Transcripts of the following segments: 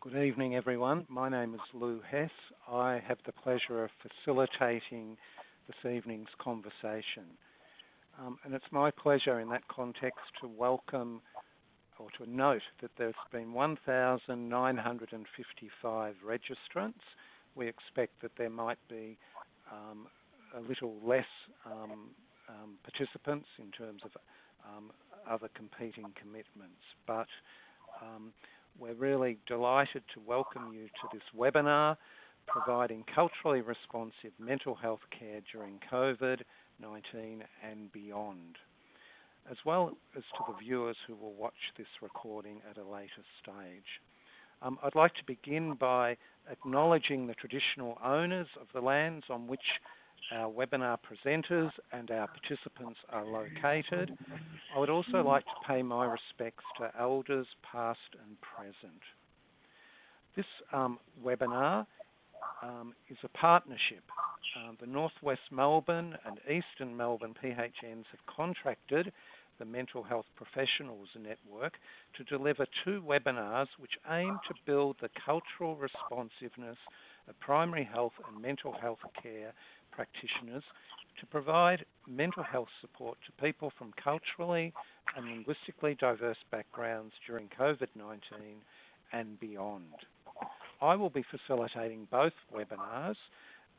Good evening, everyone. My name is Lou Hess. I have the pleasure of facilitating this evening's conversation. Um, and it's my pleasure in that context to welcome or to note that there's been 1,955 registrants. We expect that there might be um, a little less um, um participants in terms of um, other competing commitments, but um, we're really delighted to welcome you to this webinar, providing culturally responsive mental health care during COVID-19 and beyond, as well as to the viewers who will watch this recording at a later stage. Um, I'd like to begin by acknowledging the traditional owners of the lands on which our webinar presenters and our participants are located. I would also like to pay my respects to elders past and present. This um, webinar um, is a partnership. Uh, the Northwest Melbourne and Eastern Melbourne PHNs have contracted the Mental Health Professionals Network to deliver two webinars which aim to build the cultural responsiveness of primary health and mental health care practitioners to provide mental health support to people from culturally and linguistically diverse backgrounds during COVID-19 and beyond. I will be facilitating both webinars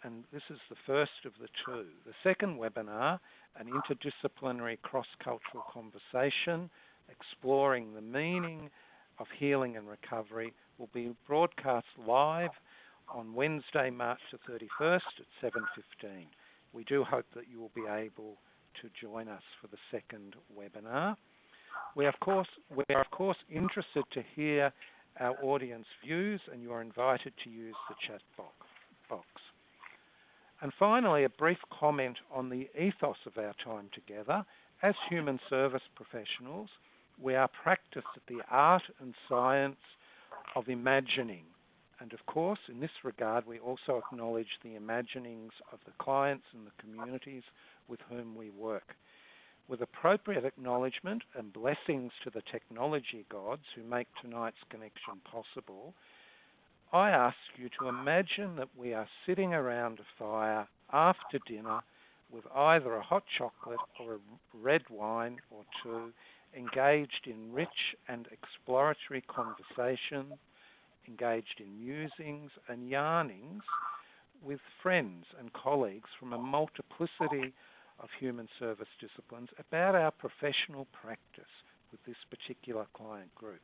and this is the first of the two. The second webinar, an interdisciplinary cross-cultural conversation exploring the meaning of healing and recovery will be broadcast live on Wednesday, March the 31st at 7.15. We do hope that you will be able to join us for the second webinar. We, of course, we are, of course, interested to hear our audience views, and you are invited to use the chat box. And finally, a brief comment on the ethos of our time together. As human service professionals, we are practiced at the art and science of imagining and of course, in this regard, we also acknowledge the imaginings of the clients and the communities with whom we work. With appropriate acknowledgement and blessings to the technology gods who make tonight's connection possible, I ask you to imagine that we are sitting around a fire after dinner with either a hot chocolate or a red wine or two, engaged in rich and exploratory conversation engaged in musings and yarnings with friends and colleagues from a multiplicity of human service disciplines about our professional practice with this particular client group.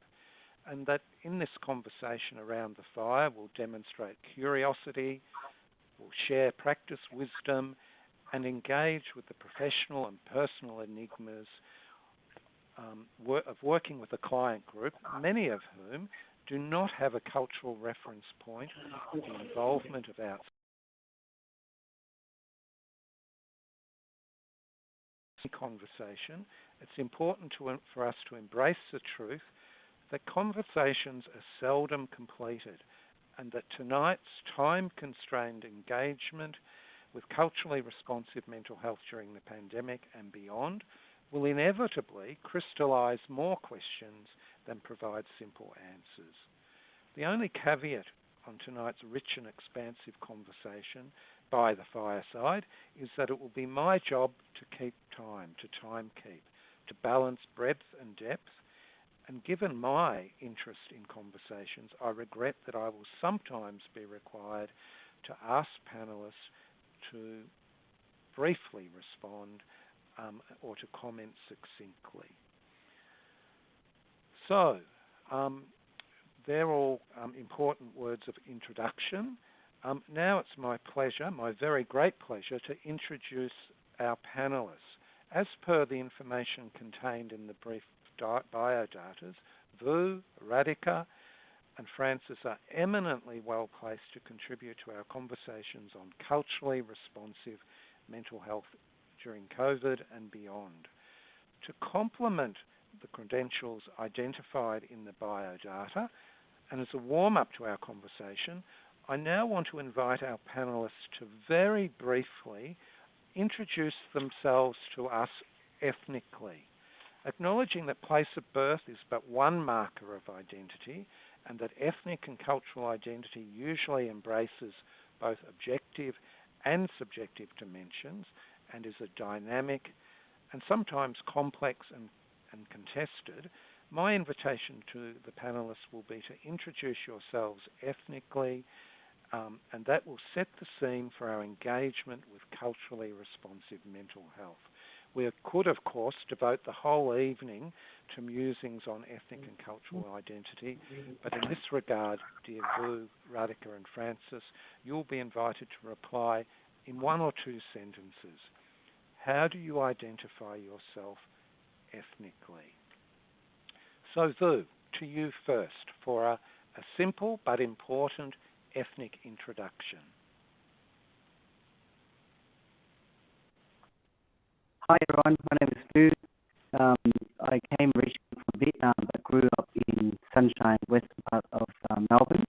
And that in this conversation around the fire, we'll demonstrate curiosity, we'll share practice wisdom, and engage with the professional and personal enigmas um, of working with a client group, many of whom do not have a cultural reference point for the involvement of our conversation, it's important to, for us to embrace the truth that conversations are seldom completed and that tonight's time-constrained engagement with culturally responsive mental health during the pandemic and beyond will inevitably crystallize more questions than provide simple answers. The only caveat on tonight's rich and expansive conversation by the fireside is that it will be my job to keep time, to time keep, to balance breadth and depth. And given my interest in conversations, I regret that I will sometimes be required to ask panelists to briefly respond um, or to comment succinctly. So, um, they're all um, important words of introduction. Um, now it's my pleasure, my very great pleasure, to introduce our panelists. As per the information contained in the brief biodatas, Vu, Radhika, and Francis are eminently well placed to contribute to our conversations on culturally responsive mental health during COVID and beyond. To complement the credentials identified in the biodata. And as a warm-up to our conversation, I now want to invite our panelists to very briefly introduce themselves to us ethnically. acknowledging that place of birth is but one marker of identity and that ethnic and cultural identity usually embraces both objective and subjective dimensions and is a dynamic and sometimes complex and, and contested, my invitation to the panelists will be to introduce yourselves ethnically, um, and that will set the scene for our engagement with culturally responsive mental health. We could, of course, devote the whole evening to musings on ethnic and cultural identity, but in this regard, dear Vu, Radhika, and Francis, you'll be invited to reply in one or two sentences. How do you identify yourself ethnically? So, Vu, to you first for a, a simple but important ethnic introduction. Hi everyone, my name is Vu. Um, I came originally from Vietnam but grew up in sunshine western part of um, Melbourne.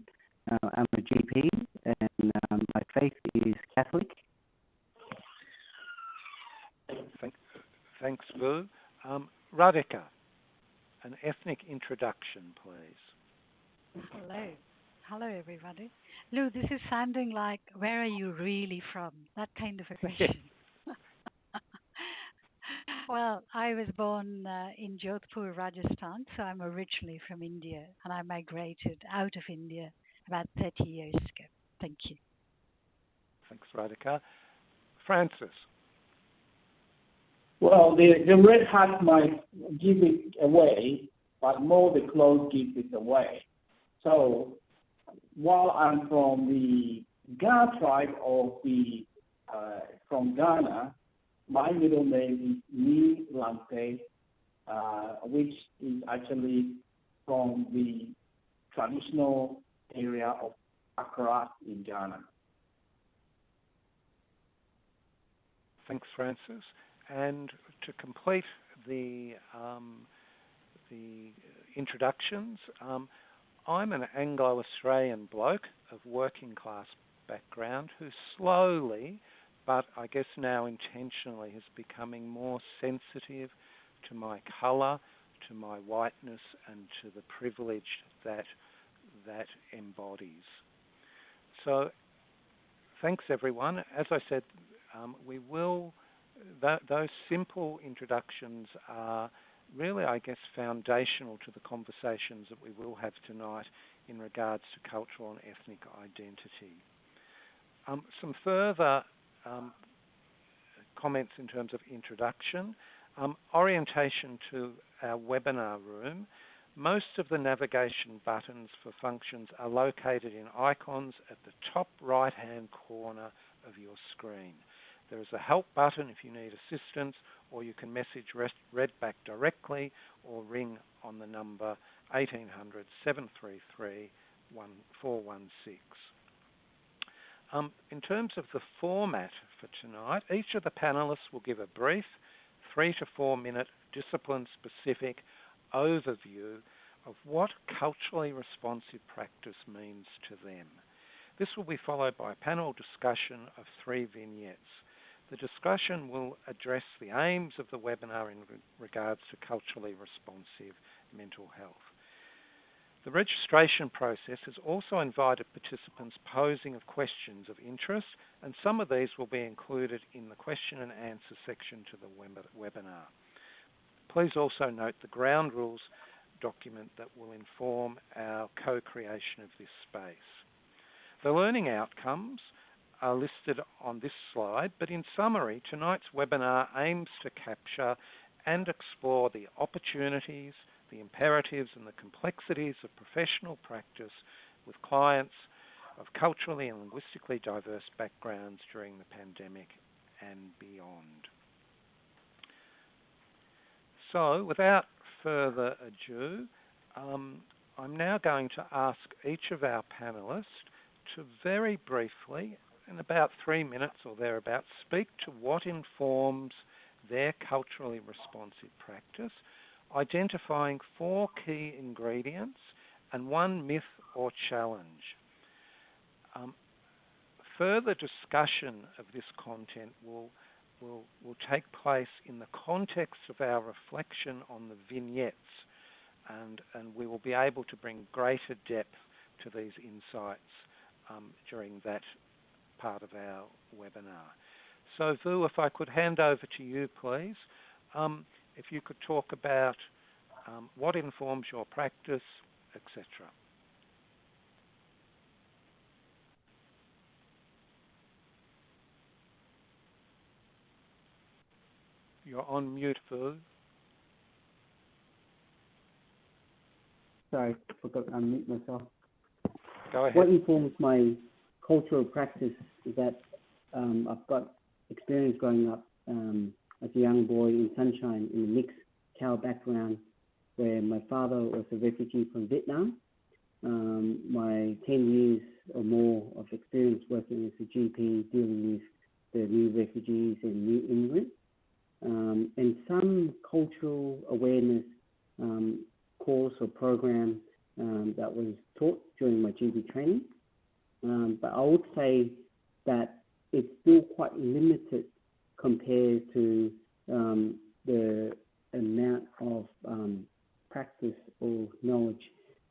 Uh, I'm a GP and um, my faith is Catholic. thanks, Vu. Um, Radhika, an ethnic introduction, please. Hello. Hello, everybody. Lou, this is sounding like, where are you really from? That kind of a question. well, I was born uh, in Jodhpur, Rajasthan, so I'm originally from India, and I migrated out of India about 30 years ago. Thank you. Thanks, Radhika. Francis. Well, the, the red hat might give it away, but more the clothes give it away. So while I'm from the Ga tribe of the uh, from Ghana, my middle name is Ni Lante, uh, which is actually from the traditional area of Accra in Ghana. Thanks, Francis. And to complete the um, the introductions, um, I'm an Anglo-Australian bloke of working class background who slowly, but I guess now intentionally, is becoming more sensitive to my colour, to my whiteness, and to the privilege that that embodies. So, thanks everyone. As I said, um, we will those simple introductions are really, I guess, foundational to the conversations that we will have tonight in regards to cultural and ethnic identity. Um, some further um, comments in terms of introduction. Um, orientation to our webinar room. Most of the navigation buttons for functions are located in icons at the top right-hand corner of your screen. There is a help button if you need assistance, or you can message Redback directly or ring on the number 1800 733 416. Um, in terms of the format for tonight, each of the panelists will give a brief three to four minute discipline specific overview of what culturally responsive practice means to them. This will be followed by a panel discussion of three vignettes. The discussion will address the aims of the webinar in regards to culturally responsive mental health. The registration process has also invited participants posing of questions of interest, and some of these will be included in the question and answer section to the webinar. Please also note the ground rules document that will inform our co-creation of this space. The learning outcomes are listed on this slide, but in summary, tonight's webinar aims to capture and explore the opportunities, the imperatives and the complexities of professional practice with clients of culturally and linguistically diverse backgrounds during the pandemic and beyond. So without further ado, um, I'm now going to ask each of our panelists to very briefly in about three minutes or thereabouts, speak to what informs their culturally responsive practice, identifying four key ingredients and one myth or challenge. Um, further discussion of this content will will, will take place in the context of our reflection on the vignettes, and, and we will be able to bring greater depth to these insights um, during that part of our webinar. So, Vu, if I could hand over to you, please. Um, if you could talk about um, what informs your practice, etc. You're on mute, Vu. Sorry, I forgot to unmute myself. Go ahead. What informs my cultural practice that um, I've got experience growing up um, as a young boy in Sunshine in a mixed CALD background where my father was a refugee from Vietnam. Um, my 10 years or more of experience working as a GP dealing with the new refugees and new immigrants, um, and some cultural awareness um, course or program um, that was taught during my GP training. Um, but I would say that it's still quite limited compared to um, the amount of um, practice or knowledge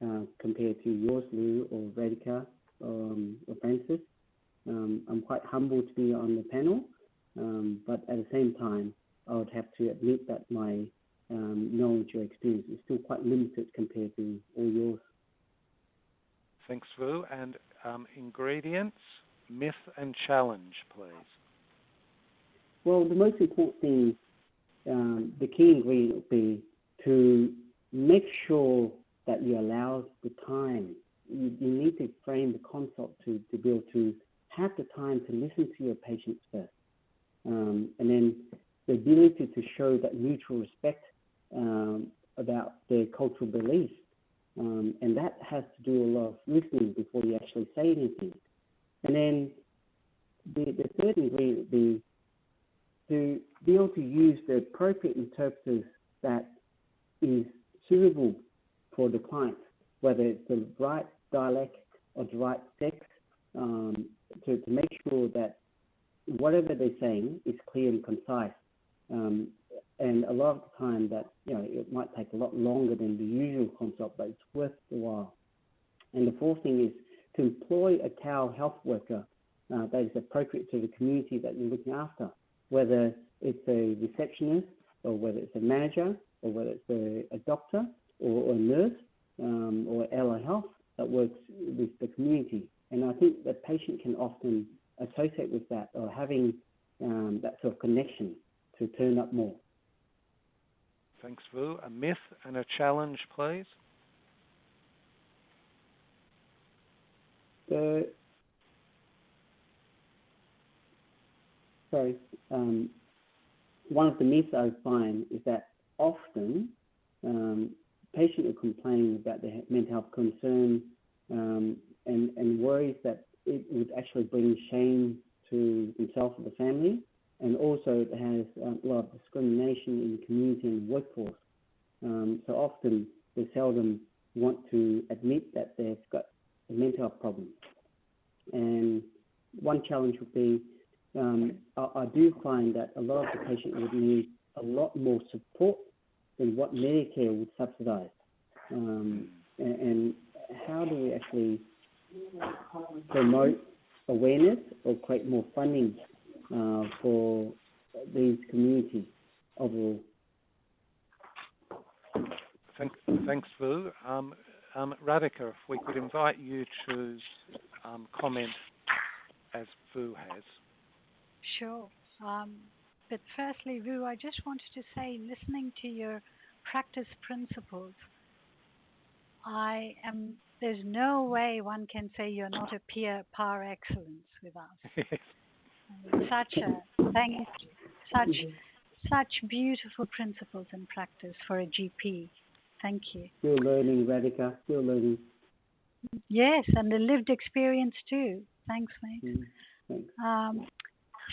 uh, compared to yours, Lou, or Radhika, um, or Francis. Um, I'm quite humbled to be on the panel, um, but at the same time, I would have to admit that my knowledge or experience is still quite limited compared to all yours. Thanks, Vu. And um, ingredients, myth and challenge, please. Well, the most important thing, um, the key ingredient would be to make sure that you allow the time. You, you need to frame the consult to, to be able to have the time to listen to your patients first. Um, and then the ability to show that mutual respect um, about their cultural beliefs. Um, and that has to do a lot of listening before you actually say anything. And then the, the third ingredient would be to be able to use the appropriate interpreters that is suitable for the client, whether it's the right dialect or the right text, um, to, to make sure that whatever they're saying is clear and concise. Um, and a lot of the time that, you know, it might take a lot longer than the usual consult, but it's worth the while. And the fourth thing is to employ a CALD health worker uh, that is appropriate to the community that you're looking after, whether it's a receptionist or whether it's a manager or whether it's a, a doctor or, or, a nurse um, or allied Health that works with the community. And I think the patient can often associate with that or having um, that sort of connection to turn up more. Thanks, Vu. A myth and a challenge, please. The sorry, um, one of the myths I find is that often um, patients are complaining about their mental health concern um, and, and worries that it would actually bring shame to themselves or the family and also it has um, a lot of discrimination in community and workforce. Um, so often they seldom want to admit that they've got a mental health problem. And one challenge would be um, I, I, do find that a lot of the patients would need a lot more support than what Medicare would subsidize. Um, and, and how do we actually promote awareness or create more funding uh, for these communities overall. Thank, thanks, Vu. Um, um, Radhika, if we could invite you to um, comment as Vu has. Sure. Um, but firstly, Vu, I just wanted to say, listening to your practice principles, I am. There's no way one can say you're not a peer par excellence with us. such a thank you, such such beautiful principles and practice for a GP. Thank you. Still learning, Radhika. Still learning. Yes, and the lived experience too. Thanks, mate. Mm, thanks. Um,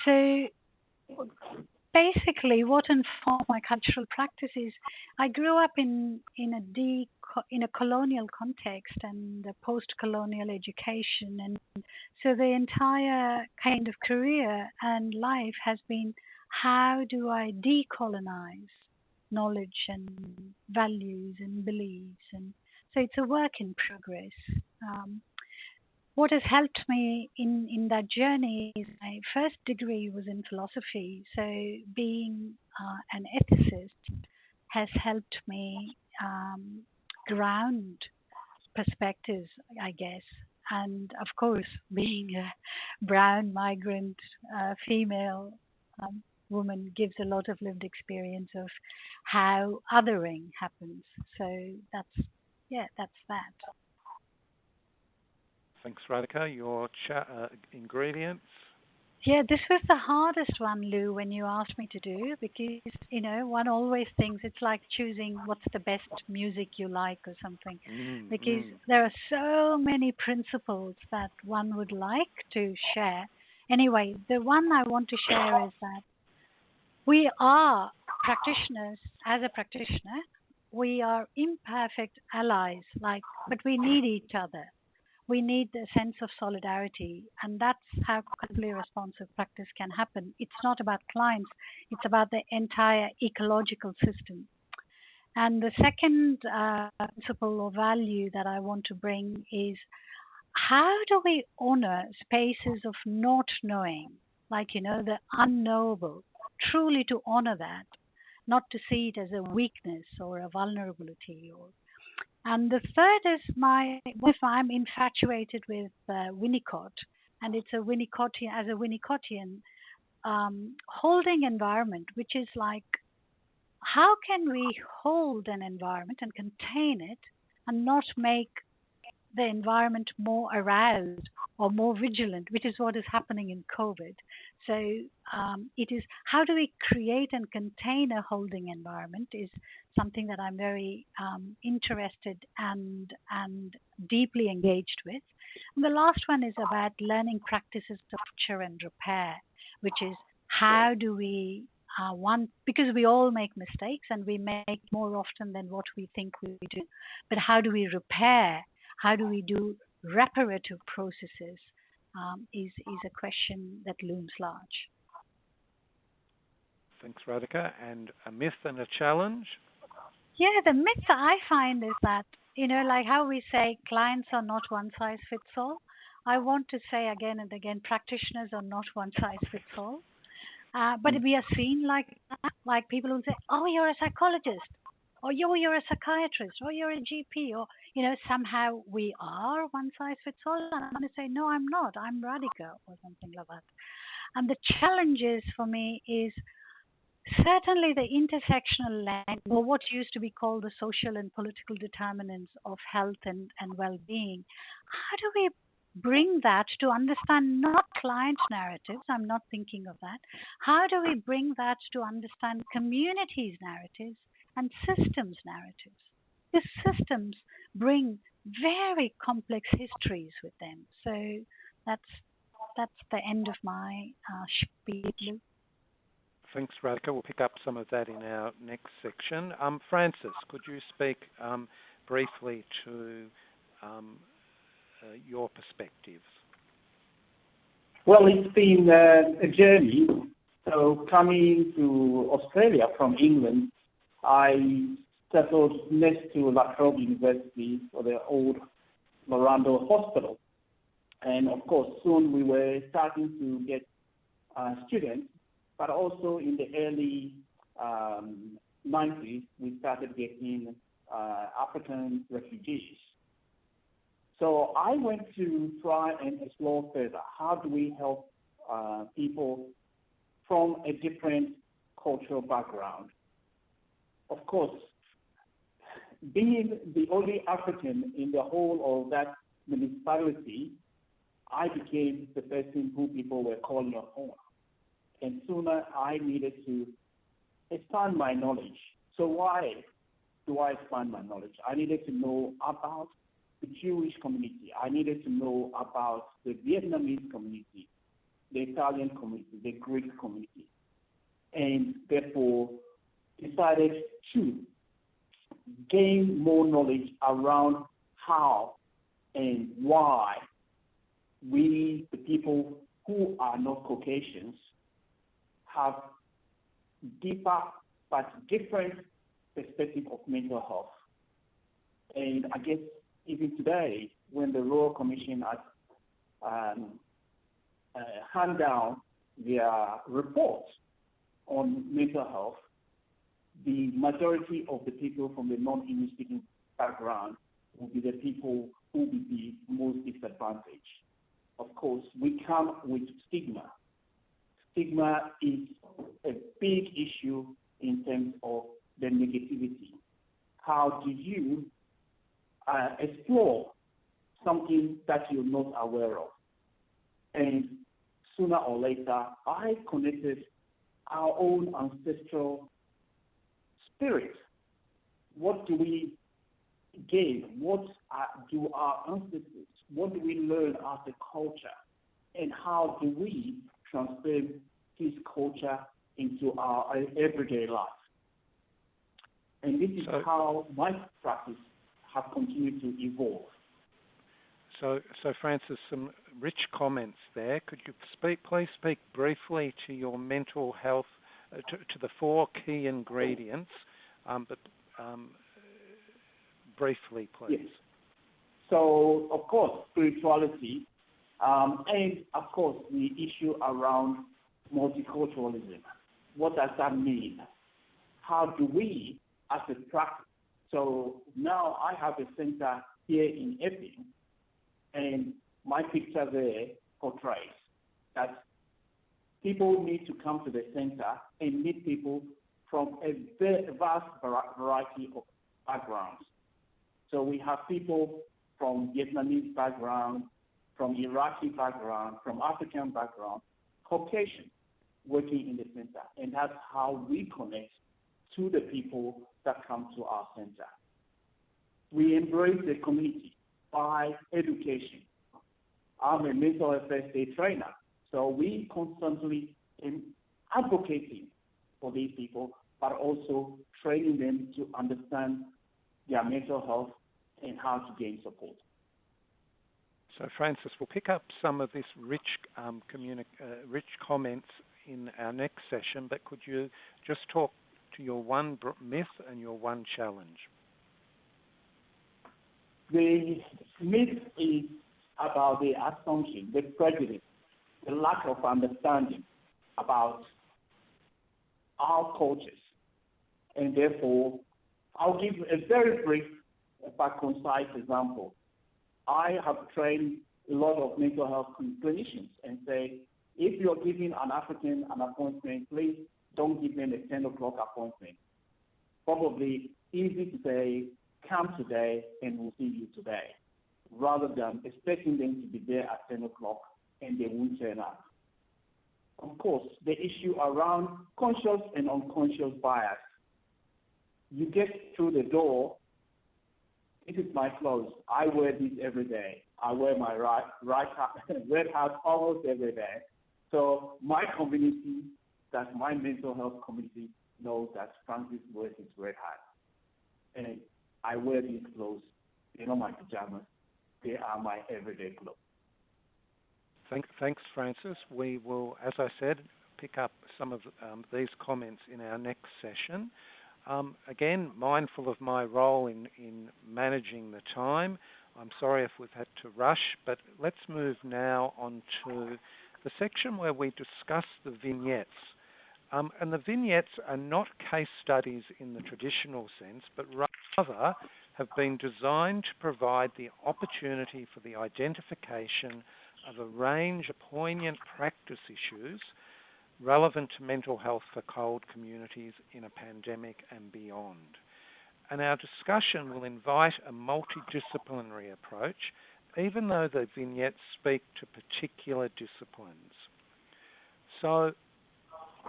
so basically, what informed my cultural practices, I grew up in in a de, in a colonial context and post-colonial education, and so the entire kind of career and life has been how do I decolonize knowledge and values and beliefs? And so it's a work in progress. Um, what has helped me in, in that journey is my first degree was in philosophy. So being uh, an ethicist has helped me um, ground perspectives, I guess. And of course, being a brown migrant uh, female um, woman gives a lot of lived experience of how othering happens. So that's, yeah, that's that. Thanks, Radhika. Your cha- uh, ingredients? Yeah, this was the hardest one, Lou, when you asked me to do because, you know, one always thinks it's like choosing what's the best music you like or something. Mm, because mm. there are so many principles that one would like to share. Anyway, the one I want to share is that we are practitioners, as a practitioner, we are imperfect allies, like, but we need each other we need a sense of solidarity, and that's how culturally responsive practice can happen. It's not about clients, it's about the entire ecological system. And the second uh, principle or value that I want to bring is how do we honor spaces of not knowing, like, you know, the unknowable, truly to honor that, not to see it as a weakness or a vulnerability or and the third is my if I'm infatuated with uh, Winnicott, and it's a Winnicottian as a Winnicottian um, holding environment, which is like how can we hold an environment and contain it and not make the environment more aroused or more vigilant, which is what is happening in COVID. So um, it is how do we create and contain a holding environment is something that I'm very um, interested and and deeply engaged with. And the last one is about learning practices of and repair, which is how do we uh, one because we all make mistakes and we make more often than what we think we do, but how do we repair? How do we do reparative processes? Um, is is a question that looms large. Thanks, Radhika. And a myth and a challenge. Yeah, the myth that I find is that, you know, like how we say clients are not one size fits all. I want to say again and again, practitioners are not one size fits all. Uh, but we are seen like like people who say, "Oh, you're a psychologist," or "Yo, you're a psychiatrist," or "You're a GP," or you know, somehow we are one size fits all. And I'm going to say, "No, I'm not. I'm Radhika or something like that. And the challenges for me is certainly the intersectional lens, or what used to be called the social and political determinants of health and, and well being, how do we bring that to understand not client narratives? I'm not thinking of that. How do we bring that to understand communities' narratives and systems' narratives? These systems bring very complex histories with them. So that's that's the end of my uh, spiel. Thanks, Radhika. We'll pick up some of that in our next section. Um, Francis, could you speak um, briefly to um, uh, your perspectives? Well, it's been uh, a journey. So coming to Australia from England, I settled next to La Trobe University for the old Larundel Hospital. And of course, soon we were starting to get uh, students but also in the early um, 90s, we started getting uh, African refugees. So I went to try and explore further how do we help uh, people from a different cultural background. Of course, being the only African in the whole of that municipality, I became the person who people were calling upon and sooner I needed to expand my knowledge. So why do I expand my knowledge? I needed to know about the Jewish community. I needed to know about the Vietnamese community, the Italian community, the Greek community, and therefore decided to gain more knowledge around how and why we, the people who are not Caucasians, have deeper but different perspective of mental health. And I guess even today, when the Royal Commission has um, uh, hand down their report on mental health, the majority of the people from the non-English speaking background will be the people who will be most disadvantaged. Of course, we come with stigma. Stigma is a big issue in terms of the negativity. How do you uh, explore something that you're not aware of? And sooner or later, I connected our own ancestral spirit. What do we gain? What do our ancestors, what do we learn as a culture? And how do we transfer this culture into our everyday life? And this is so, how my practice has continued to evolve. So, so Francis, some rich comments there. Could you speak, please speak briefly to your mental health, uh, to, to, the four key ingredients, but um, briefly, please. Yes. So, of course, spirituality, um, and of course, the issue around multiculturalism. What does that mean? How do we, as a practice, so now I have a center here in Epping, and my picture there portrays that people need to come to the center and meet people from a vast variety of backgrounds. So we have people from Vietnamese background, from Iraqi background, from African background, Caucasian working in the center. And that's how we connect to the people that come to our center. We embrace the community by education. I'm a mental first trainer, so we constantly am advocating for these people, but also training them to understand their mental health and how to gain support. So, Francis, we'll pick up some of this rich, um, uh, rich comments in our next session, but could you just talk to your one myth and your one challenge? The myth is about the assumption, the prejudice, the lack of understanding about our cultures. And therefore, I'll give a very brief but concise example. I have trained a lot of mental health clinicians and say, if you're giving an African an appointment, please don't give them a 10 o'clock appointment. Probably easy to say, come today and we'll see you today, rather than expecting them to be there at 10 o'clock and they won't turn up. Of course, the issue around conscious and unconscious bias. You get through the door, this is my clothes. I wear these every day. I wear my right, right red hat almost every day. So my community, that my mental health community, knows that Francis wears his red hat. And I wear these clothes. They're not my pajamas. They are my everyday clothes. Thank, thanks, Francis. We will, as I said, pick up some of um, these comments in our next session. Um, again, mindful of my role in, in managing the time. I'm sorry if we've had to rush, but let's move now on to the section where we discuss the vignettes. Um, and the vignettes are not case studies in the traditional sense, but rather have been designed to provide the opportunity for the identification of a range of poignant practice issues relevant to mental health for CALD communities in a pandemic and beyond. And our discussion will invite a multidisciplinary approach even though the vignettes speak to particular disciplines. So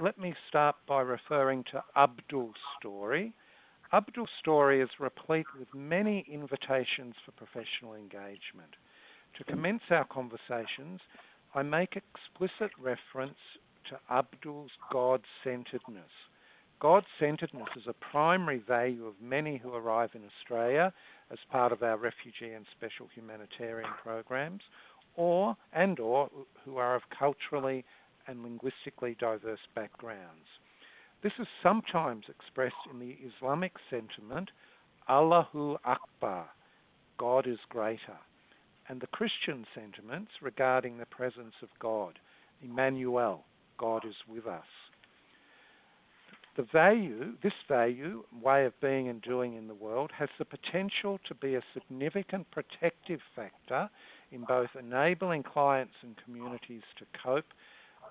let me start by referring to Abdul's story. Abdul's story is replete with many invitations for professional engagement. To commence our conversations, I make explicit reference to Abdul's God centeredness. God centeredness is a primary value of many who arrive in Australia as part of our refugee and special humanitarian programs, or and or who are of culturally and linguistically diverse backgrounds. This is sometimes expressed in the Islamic sentiment, Allahu Akbar, God is greater, and the Christian sentiments regarding the presence of God, Emmanuel, God is with us. The value, this value, way of being and doing in the world, has the potential to be a significant protective factor in both enabling clients and communities to cope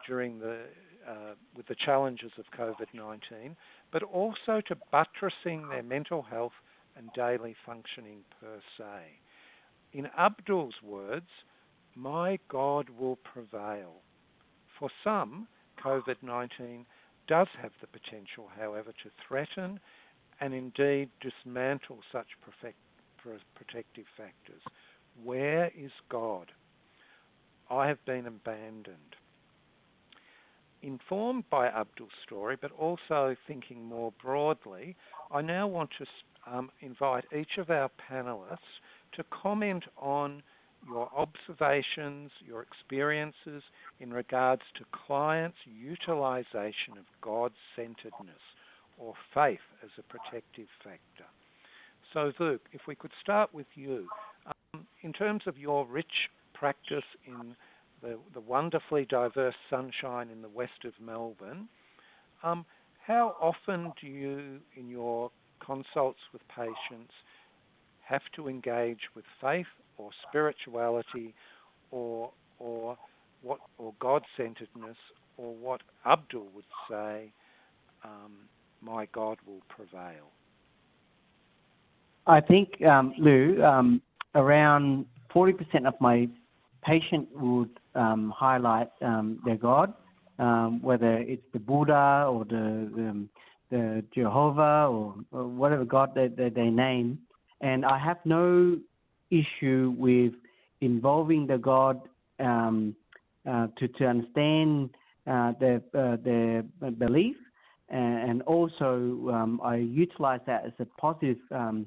during the uh, with the challenges of COVID-19, but also to buttressing their mental health and daily functioning per se. In Abdul's words, my God will prevail. For some, COVID 19 does have the potential, however, to threaten and indeed dismantle such perfect, protective factors. Where is God? I have been abandoned. Informed by Abdul's story, but also thinking more broadly, I now want to um, invite each of our panelists to comment on your observations, your experiences in regards to clients' utilization of God centeredness or faith as a protective factor. So, Luke, if we could start with you. Um, in terms of your rich practice in the, the, wonderfully diverse sunshine in the west of Melbourne, um, how often do you, in your consults with patients, have to engage with faith or spirituality or or what or God-centeredness or what Abdul would say, um, my God will prevail. I think, um, Lou, um, around 40% of my patient would um, highlight um, their God, um, whether it's the Buddha or the the Jehovah or, or whatever God they, they, they name. And I have no issue with involving the God um, uh, to to understand uh, their uh, their belief, and, also um, I utilize that as a positive um,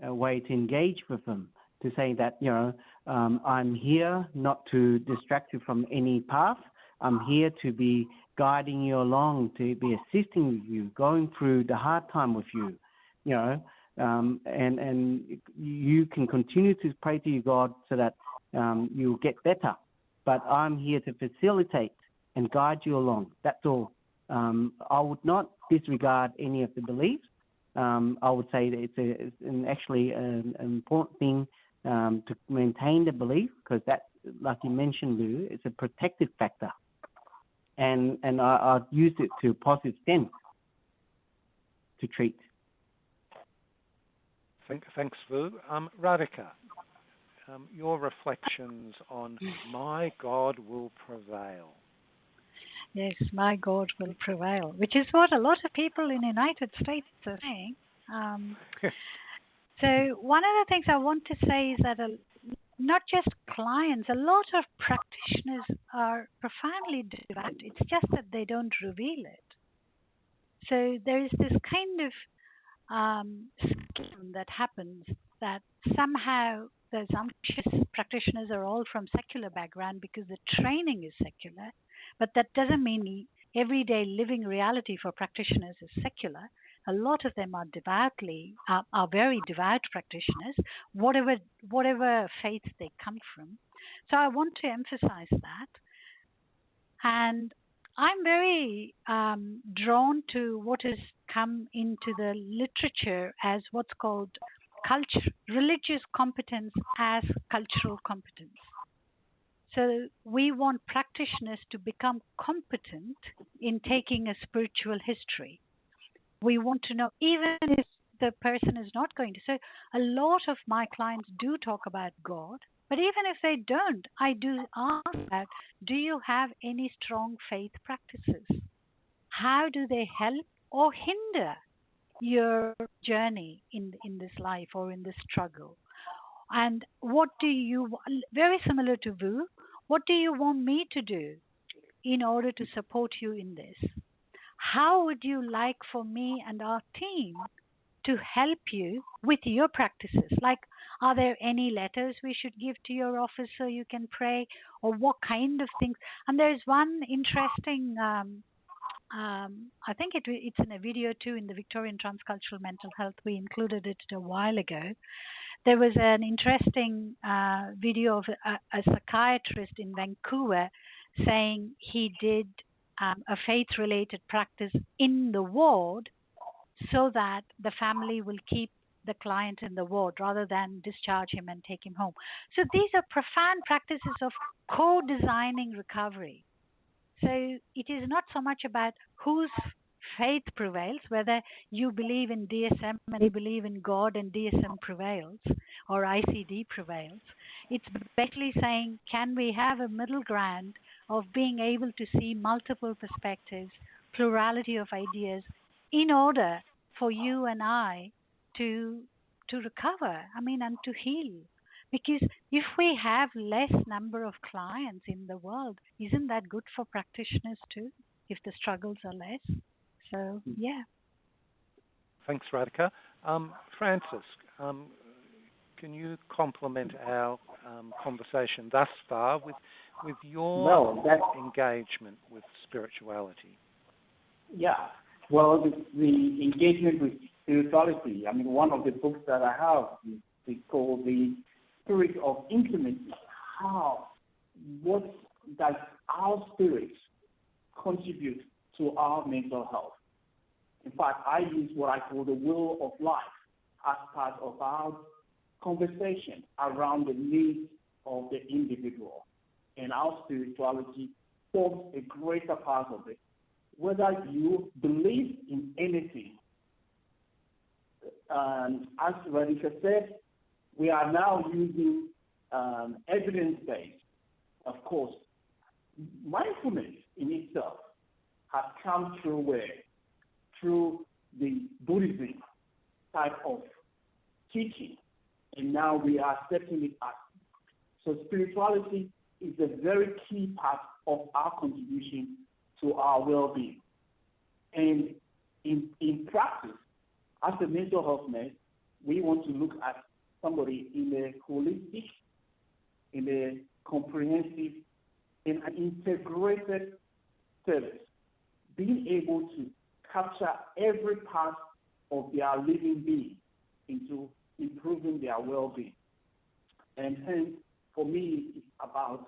way to engage with them. To say that you know um, I'm here not to distract you from any path. I'm here to be guiding you along, to be assisting you, going through the hard time with you. You know, um, and and you can continue to pray to your God so that um, you'll get better. But I'm here to facilitate and guide you along. That's all. Um, I would not disregard any of the beliefs. Um, I would say that it's, a, it's an actually an, an, important thing um, to maintain the belief because that, like you mentioned, Lou, it's a protective factor. And and I, I use it to positive sense to treat. Thank, thanks, Vu. Um, Radhika, um, your reflections on My God Will Prevail. Yes, my God will prevail, which is what a lot of people in the United States are saying. Um, so one of the things I want to say is that a, not just clients, a lot of practitioners are profoundly devout. It's just that they don't reveal it. So there is this kind of um, schism that happens that somehow the Zamtish practitioners are all from secular background because the training is secular, but that doesn't mean everyday living reality for practitioners is secular. A lot of them are devoutly are, are very devout practitioners, whatever whatever faith they come from. So I want to emphasize that. And I'm very um, drawn to what has come into the literature as what's called culture, religious competence as cultural competence. So we want practitioners to become competent in taking a spiritual history. We want to know, even if the person is not going to. So a lot of my clients do talk about God, but even if they don't, I do ask that do you have any strong faith practices? How do they help or hinder your journey in in this life or in this struggle? And what do you very similar to Vu, what do you want me to do in order to support you in this? How would you like for me and our team to help you with your practices? Like are there any letters we should give to your office so you can pray, or what kind of things? And there's one interesting um, um, I think it, it's in a video too in the Victorian Transcultural Mental Health. We included it a while ago. There was an interesting uh, video of a, a, psychiatrist in Vancouver saying he did um, a faith related practice in the ward so that the family will keep the client in the ward rather than discharge him and take him home. So these are profound practices of co designing recovery. So it is not so much about whose faith prevails, whether you believe in DSM and you believe in God and DSM prevails or ICD prevails. It's basically saying, can we have a middle ground of being able to see multiple perspectives, plurality of ideas, in order for you and I to to recover. I mean, and to heal. Because if we have less number of clients in the world, isn't that good for practitioners too? If the struggles are less. So hmm. yeah. Thanks, Radhika. Um, Francis, um, can you complement our um, conversation thus far with with your well, engagement with spirituality? Yeah. Well, the, the, engagement with spirituality. I mean, one of the books that I have is, is called The Spirit of Intimacy. How, what does our spirit contribute to our mental health? In fact, I use what I call the will of life as part of our conversation around the needs of the individual. And our spirituality forms a greater part of it whether you believe in anything. Um, as Radhika said, we are now using um, evidence-based. Of course, mindfulness in itself has come through where? Through the Buddhism type of teaching, and now we are setting it up. So spirituality is a very key part of our contribution to our well-being. And in, in practice, as a mental health nurse, we want to look at somebody in a holistic, in a comprehensive, in an integrated service, being able to capture every part of their living being into improving their well-being. And hence, for me, it's about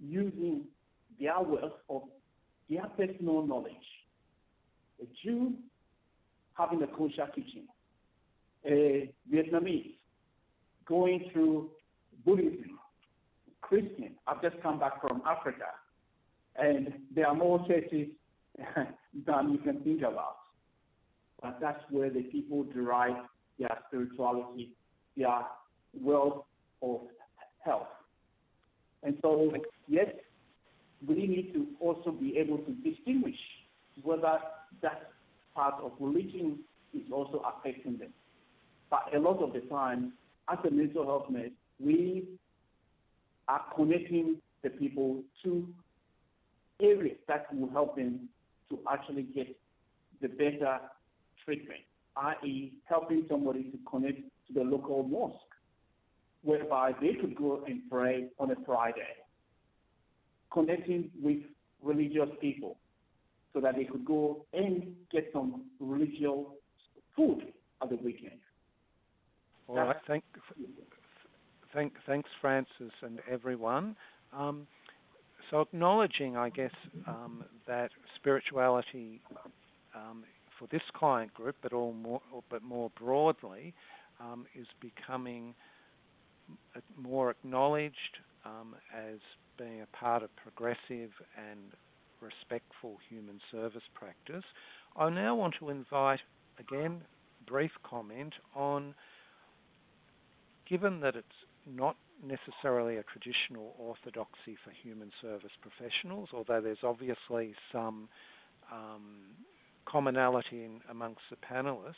using their wealth of their personal knowledge. A Jew having a kosher kitchen, a Vietnamese going through Buddhism, Christian. I've just come back from Africa, and there are more churches than you can think about. But that's where the people derive their spirituality, their wealth of health. And so, yes, we need to also be able to distinguish whether that part of religion is also affecting them. But a lot of the time, as a mental health nurse, we are connecting the people to areas that will help them to actually get the better treatment, i.e., helping somebody to connect to the local mosque, whereby they could go and pray on a Friday connecting with religious people so that they could go and get some religious food at the weekend. All right. Thank, thank, thanks, Francis, and everyone. Um, so, acknowledging, I guess, um, that spirituality um, for this client group, but all more, but more broadly, um, is becoming more acknowledged um, as being a part of progressive and respectful human service practice. I now want to invite, again, brief comment on given that it's not necessarily a traditional orthodoxy for human service professionals, although there's obviously some um, commonality in, amongst the panelists,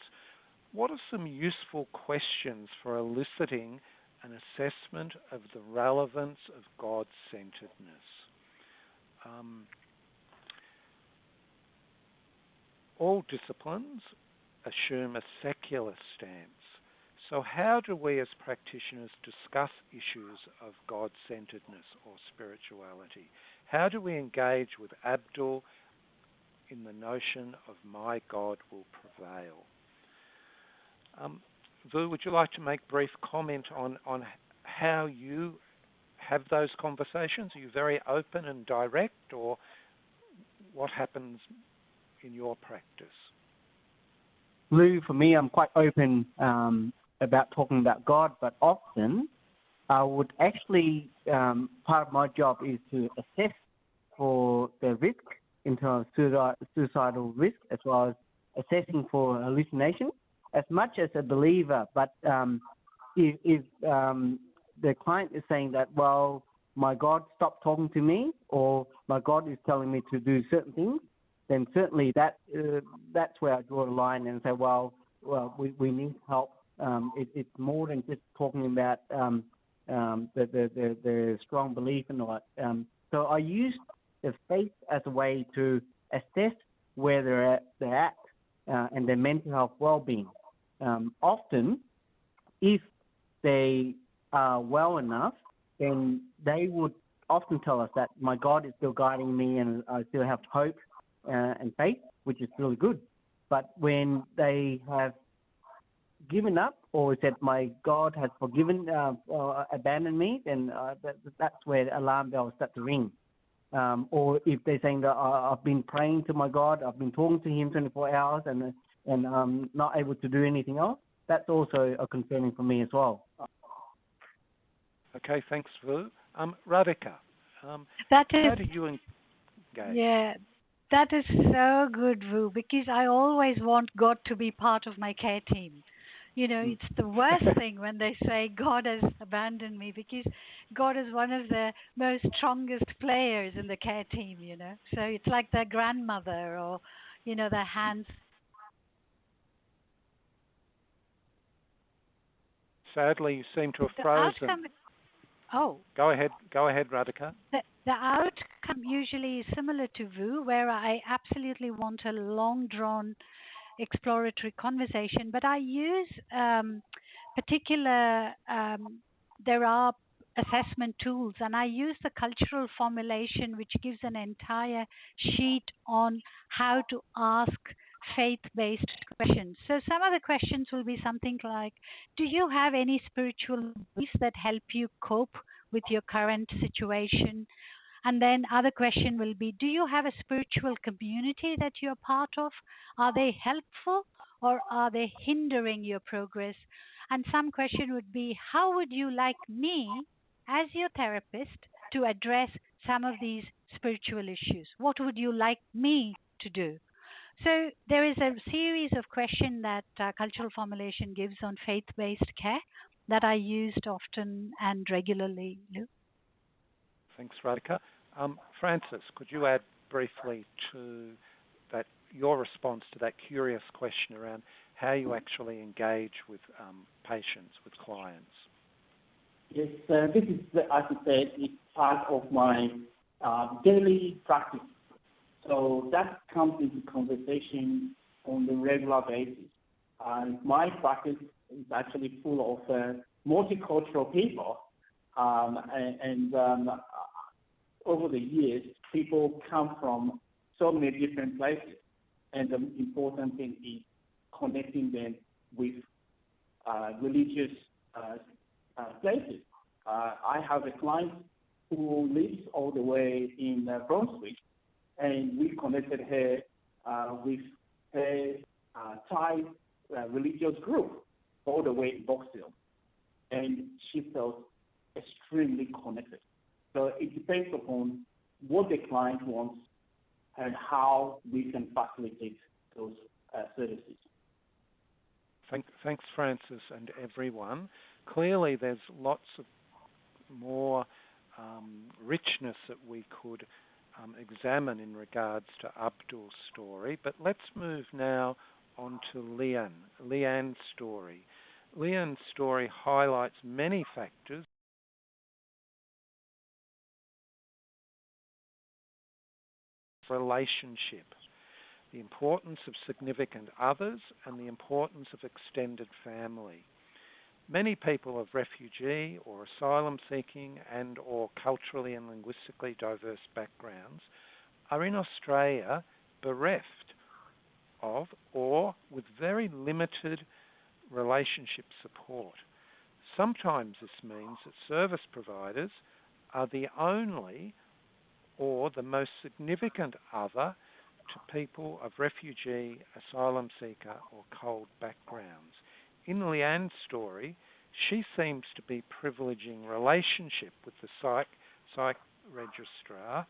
what are some useful questions for eliciting an assessment of the relevance of God centeredness. Um, all disciplines assume a secular stance. So, how do we as practitioners discuss issues of God centeredness or spirituality? How do we engage with Abdul in the notion of my God will prevail. Um, Vu, would you like to make brief comment on, on how you have those conversations? Are you very open and direct, or what happens in your practice? Lou, for me, I'm quite open um, about talking about God, but often I would actually, um, part of my job is to assess for the risk in terms of suicidal risk as well as assessing for hallucination as much as a believer. But um, if, if um, the client is saying that, well, my God stopped talking to me, or my God is telling me to do certain things, then certainly that uh, that's where I draw the line and say, well, well, we, we need help. Um, it, it's more than just talking about um, um, the, the, the, the, strong belief in it. Um, so I use the faith as a way to assess where they're at, they're at uh, and their mental health well-being. Um, often, if they are well enough, then they would often tell us that my God is still guiding me and I still have hope uh, and faith, which is really good. But when they have given up or said my God has forgiven, uh, or abandoned me, then uh, that, that's where the alarm bells start to ring. Um, or if they're saying that uh, I've been praying to my God, I've been talking to Him 24 hours, and and um, not able to do anything else, that's also a concerning for me as well. Okay, thanks, Vu. Um, Radhika, um, that is, how do you engage? Yeah, that is so good, Vu, because I always want God to be part of my care team. You know, hmm. it's the worst thing when they say God has abandoned me because God is one of the most strongest players in the care team, you know. So it's like their grandmother or, you know, their hands Sadly, you seem to have the frozen. Outcome, oh. Go ahead. Go ahead, Radhika. The, the outcome usually is similar to Vu, where I absolutely want a long drawn exploratory conversation, but I use um, particular, um, there are assessment tools, and I use the cultural formulation, which gives an entire sheet on how to ask faith based questions. So, some of the questions will be something like Do you have any spiritual beliefs that help you cope with your current situation? And then other question will be Do you have a spiritual community that you're part of? Are they helpful or are they hindering your progress? And some question would be How would you like me, as your therapist, to address some of these spiritual issues? What would you like me to do? So there is a series of questions that uh, cultural formulation gives on faith-based care that I used often and regularly. Lou. Thanks, Radhika. Um, Francis, could you add briefly to that your response to that curious question around how you actually engage with um, patients, with clients? Yes, uh, this is, as I said, it's part of my uh, daily practice so that comes into conversation on the regular basis. And my practice is actually full of uh, multicultural people. Um, and, and um, over the years, people come from so many different places. And the important thing is connecting them with uh, religious uh, uh places. Uh, I have a client who lives all the way in uh, Brunswick, and we connected her uh, with her Thai religious group all the way in Box Hill. And she felt extremely connected. Depends upon what the client wants and how we can facilitate those uh, services. Thank, thanks, Francis, and everyone. Clearly, there's lots of more um, richness that we could um, examine in regards to Abdul's story. But let's move now on to Leanne, Leanne's story. Leanne's story highlights many factors relationship, the importance of significant others, and the importance of extended family. Many people of refugee or asylum seeking and or culturally and linguistically diverse backgrounds are in Australia bereft of or with very limited relationship support. Sometimes this means that service providers are the only or the most significant other to people of refugee, asylum seeker, or CALD backgrounds. In Leanne's story, she seems to be privileging relationship with the psych, psych registrar.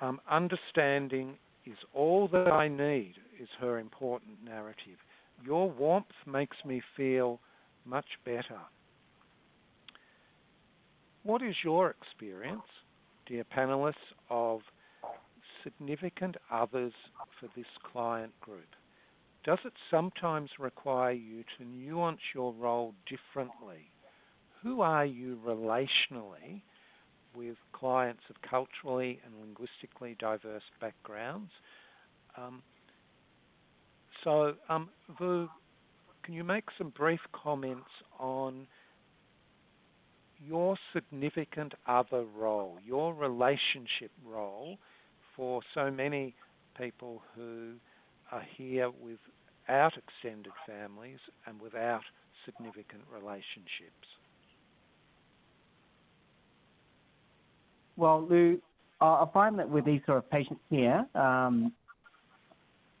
Um, understanding is all that I need, is her important narrative. Your warmth makes me feel much better. What is your experience, dear panelists, of significant others for this client group? Does it sometimes require you to nuance your role differently? Who are you relationally with clients of culturally and linguistically diverse backgrounds? Um, so, um, Vu, can you make some brief comments on your significant other role, your relationship role for so many people who are here without extended families and without significant relationships? Well, Lou, I find that with these sort of patients here, um,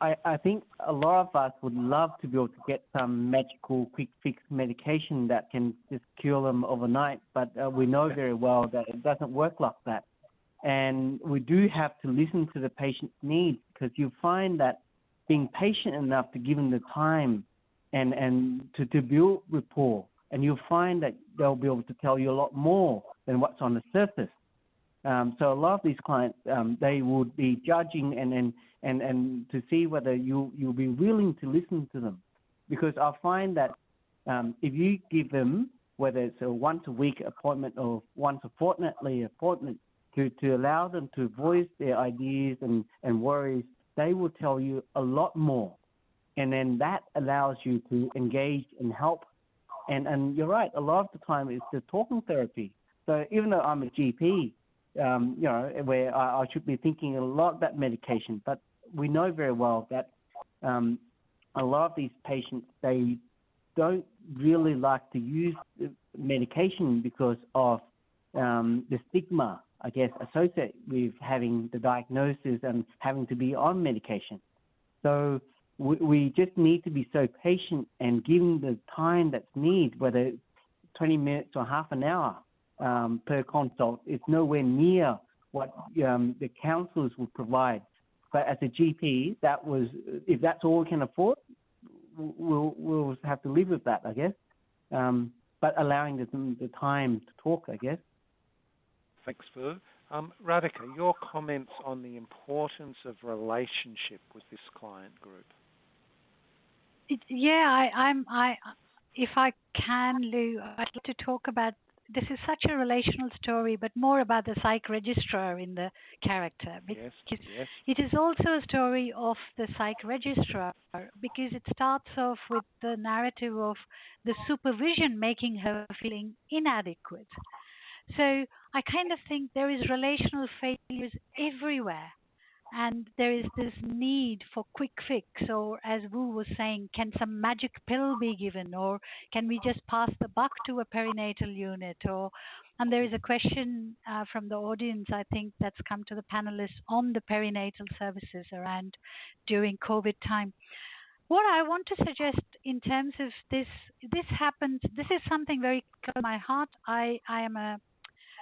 I, I think a lot of us would love to be able to get some magical quick fix medication that can just cure them overnight, but uh, we know very well that it doesn't work like that. And we do have to listen to the patient's needs because you find that being patient enough to give them the time and, and to, to build rapport, and you'll find that they'll be able to tell you a lot more than what's on the surface. Um, so a lot of these clients, um, they would be judging and, and, and, and to see whether you, you'll be willing to listen to them. Because I find that um, if you give them, whether it's a once a week appointment or once a fortnightly appointment, to, to allow them to voice their ideas and, and worries, they will tell you a lot more. And then that allows you to engage and help. And, and you're right, a lot of the time it's the talking therapy. So even though I'm a GP, um, you know, where I, I, should be thinking a lot about medication. But we know very well that um, a lot of these patients they don't really like to use medication because of um, the stigma, I guess, associated with having the diagnosis and having to be on medication. So we, we just need to be so patient and giving the time that's needed, whether it's 20 minutes or half an hour, um, per consult. It's nowhere near what um, the councils would provide. But as a GP, that was if that's all we can afford, we'll we'll have to live with that, I guess. Um, but allowing them the time to talk, I guess. Thanks, Vu. Um, Radhika, your comments on the importance of relationship with this client group. It, yeah, I, I'm. I, if I can, Lou, I'd like to talk about this is such a relational story, but more about the psych registrar in the character. Yes, yes. It is also a story of the psych registrar because it starts off with the narrative of the supervision making her feeling inadequate. So I kind of think there is relational failures everywhere and there is this need for quick fix or as Vu was saying can some magic pill be given or can we just pass the buck to a perinatal unit or and there is a question uh, from the audience I think that's come to the panelists on the perinatal services around during covid time. What I want to suggest in terms of this this happens this is something very close to my heart. I I am a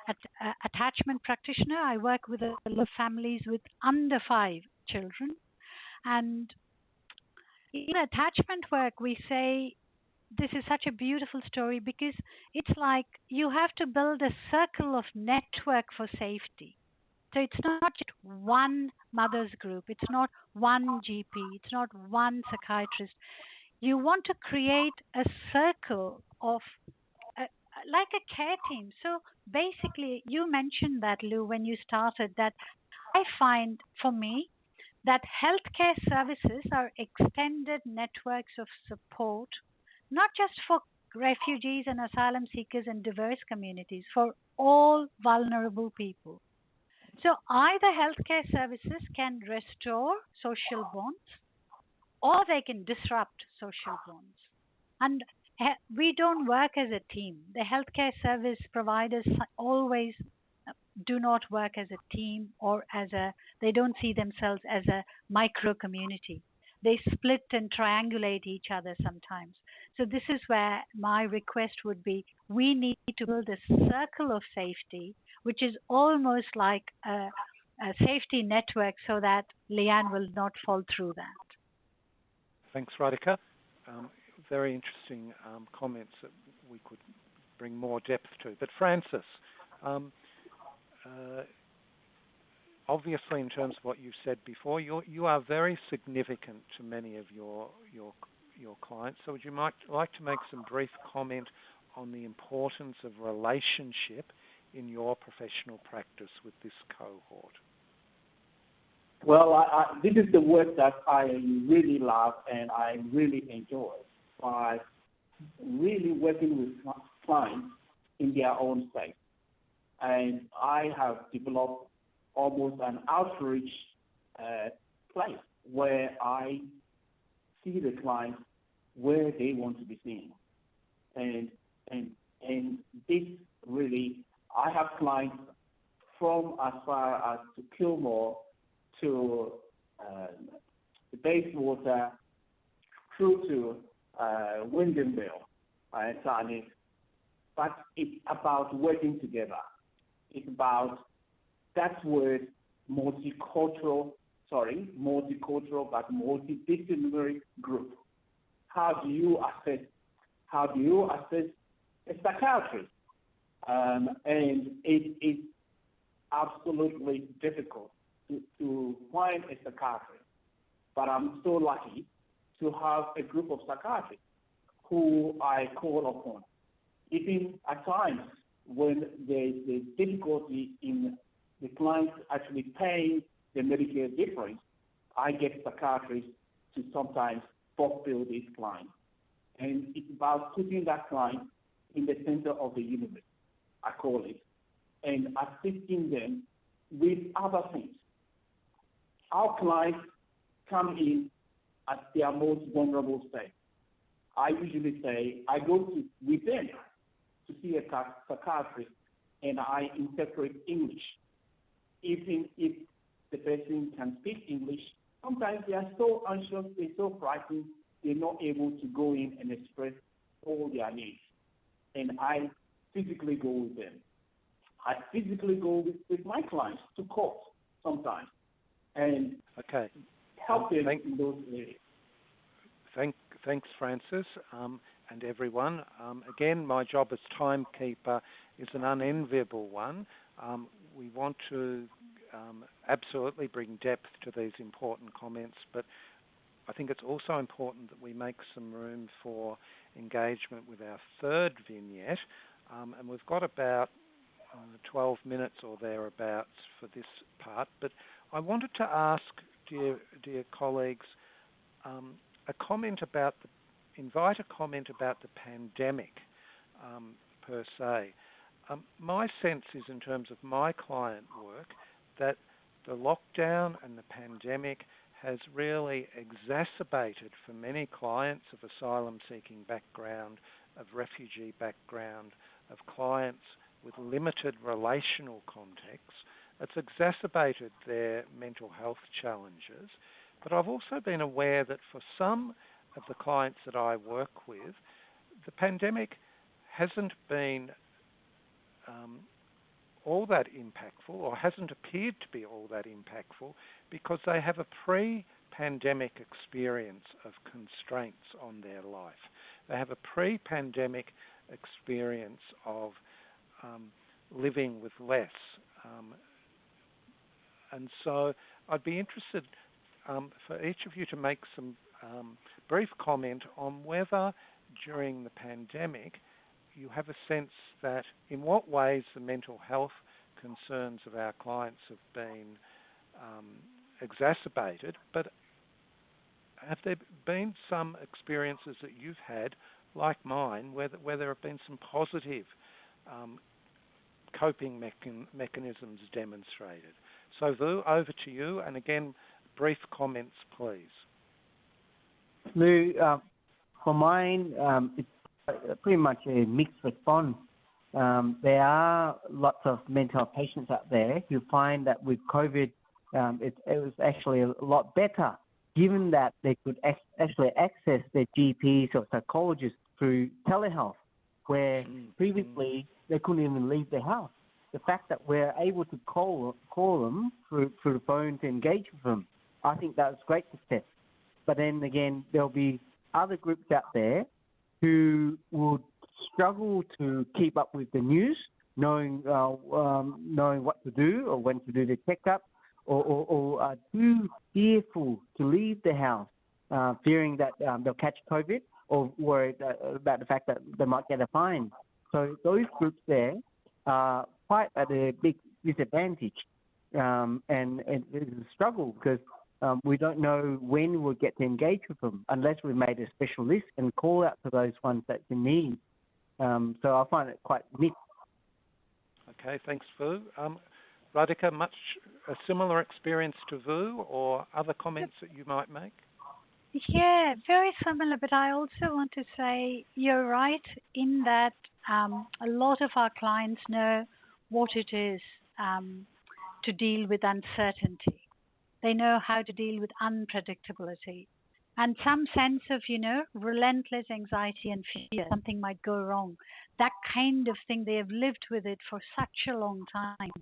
at, uh, attachment practitioner. I work with a lot of families with under five children. And in attachment work, we say this is such a beautiful story because it's like you have to build a circle of network for safety. So it's not just one mother's group, it's not one GP, it's not one psychiatrist. You want to create a circle of like a care team. So basically, you mentioned that, Lou, when you started, that I find for me that healthcare services are extended networks of support, not just for refugees and asylum seekers and diverse communities, for all vulnerable people. So either healthcare services can restore social bonds or they can disrupt social bonds. And we don't work as a team. The healthcare service providers always do not work as a team or as a, they don't see themselves as a micro community. They split and triangulate each other sometimes. So, this is where my request would be we need to build a circle of safety, which is almost like a, a safety network so that Leanne will not fall through that. Thanks, Radhika. Um, very interesting um, comments that we could bring more depth to. But Francis, um, uh, obviously, in terms of what you've said before, you you are very significant to many of your your your clients. So, would you might like to make some brief comment on the importance of relationship in your professional practice with this cohort? Well, I, I, this is the work that I really love and I really enjoy by really working with clients in their own space. And I have developed almost an outreach uh, place where I see the clients where they want to be seen. And and and this really I have clients from as far as to Kilmore to uh, the Bayswater through to uh, Wyndham Vale and Sani. But it's about working together. It's about that word multicultural, sorry, multicultural but multidisciplinary group. How do you assess? How do you assess a psychiatrist? Um, and it is absolutely difficult to, to find a psychiatrist. But I'm so lucky to have a group of psychiatrists who I call upon. Even at times when there's a difficulty in the client actually paying the Medicare difference, I get psychiatrists to sometimes fulfill this client. And it's about putting that client in the center of the universe, I call it, and assisting them with other things. Our clients come in at their most vulnerable state. I usually say I go to within to see a psychiatrist and I interpret English. Even if the person can speak English, sometimes they are so anxious, they're so frightened, they're not able to go in and express all their needs. And I physically go with them. I physically go with, with my clients to court sometimes and okay. Help them thank, in those areas. Thank, thanks, Francis, um, and everyone. Um, again, my job as timekeeper is an unenviable one. Um, we want to um, absolutely bring depth to these important comments, but I think it's also important that we make some room for engagement with our third vignette. Um, and we've got about uh, 12 minutes or thereabouts for this part, but I wanted to ask, dear, dear colleagues, um, a comment about the, invite a comment about the pandemic um, per se. Um, my sense is, in terms of my client work, that the lockdown and the pandemic has really exacerbated for many clients of asylum seeking background, of refugee background, of clients with limited relational context, it's exacerbated their mental health challenges. But I've also been aware that for some of the clients that I work with, the pandemic hasn't been um, all that impactful or hasn't appeared to be all that impactful because they have a pre pandemic experience of constraints on their life. They have a pre pandemic experience of um, living with less, um, and so I'd be interested um, for each of you to make some um, brief comment on whether during the pandemic you have a sense that in what ways the mental health concerns of our clients have been um, exacerbated, but have there been some experiences that you've had, like mine, where, where there have been some positive um, coping mechan- mechanisms demonstrated? So, Vu, over to you, and again, brief comments, please. Lou, uh, for mine, um, it's pretty much a mixed response. Um, there are lots of mental health patients out there who find that with COVID, um, it, it, was actually a lot better, given that they could actually access their GPs or psychologists through telehealth, where mm-hmm. previously they couldn't even leave their house. The fact that we're able to call call them through through the phone to engage with them, I think that that's great success. But then again, there'll be other groups out there who would struggle to keep up with the news, knowing uh, um, knowing what to do or when to do the checkup, or, or, or are too fearful to leave the house, uh, fearing that um, they'll catch COVID, or worried uh, about the fact that they might get a fine. So those groups there quite at a big disadvantage, um, and, and it's a struggle because um, we don't know when we'll get to engage with them unless we've made a special list and call out to those ones that's in need. Um, so I find it quite mixed. Okay, thanks, Vu. Um, Radhika, much a similar experience to Vu, or other comments that you might make? Yeah, very similar. But I also want to say you're right in that um, a lot of our clients know what it is um, to deal with uncertainty. They know how to deal with unpredictability and some sense of, you know, relentless anxiety and fear, something might go wrong. That kind of thing, they have lived with it for such a long time.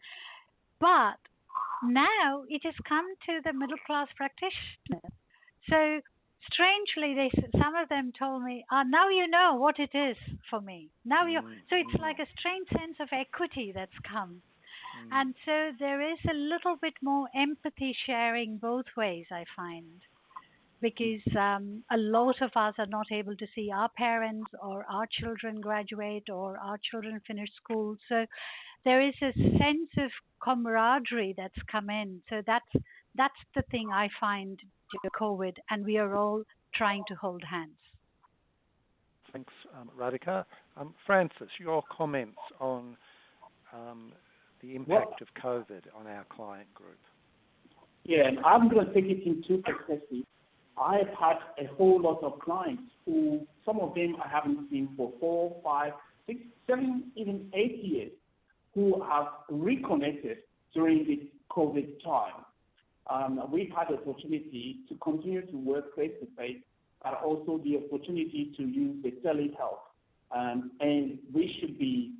But now it has come to the middle class practitioners. So strangely, they some of them told me, "Ah, now you know what it is for me. Now you." Mm-hmm. So it's like a strange sense of equity that's come. Mm. And so there is a little bit more empathy sharing both ways, I find because um, a lot of us are not able to see our parents or our children graduate or our children finish school. So there is a sense of camaraderie that's come in. So that's that's the thing I find during COVID, and we are all trying to hold hands. Thanks, um, Radhika. Um, Francis, your comments on um, the impact of COVID on our client group. Yeah, and I'm going to take it in two perspectives. I've had a whole lot of clients who, some of them I haven't seen for four, five, six, seven, even eight years, who have reconnected during this COVID time. Um, we've had the opportunity to continue to work face to face, but also the opportunity to use the telehealth. Um, and we should be